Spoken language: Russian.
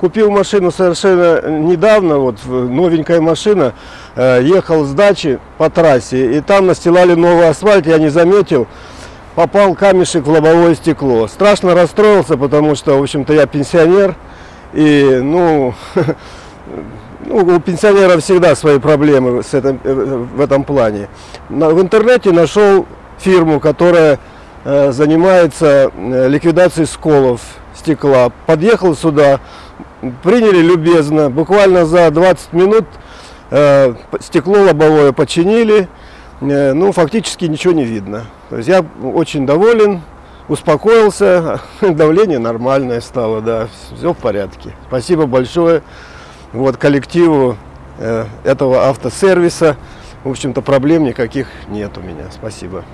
Купил машину совершенно недавно, вот новенькая машина, э, ехал с дачи по трассе, и там настилали новый асфальт, я не заметил, попал камешек в лобовое стекло. Страшно расстроился, потому что, в общем-то, я пенсионер, и, ну, ну, у пенсионеров всегда свои проблемы с этим, э, в этом плане. В интернете нашел фирму, которая э, занимается ликвидацией сколов стекла. Подъехал сюда, приняли любезно, буквально за 20 минут э, стекло лобовое починили, Э, ну, фактически ничего не видно. То есть я очень доволен, успокоился, давление нормальное стало, да, все в порядке. Спасибо большое вот, коллективу э, этого автосервиса. В общем-то, проблем никаких нет у меня. Спасибо.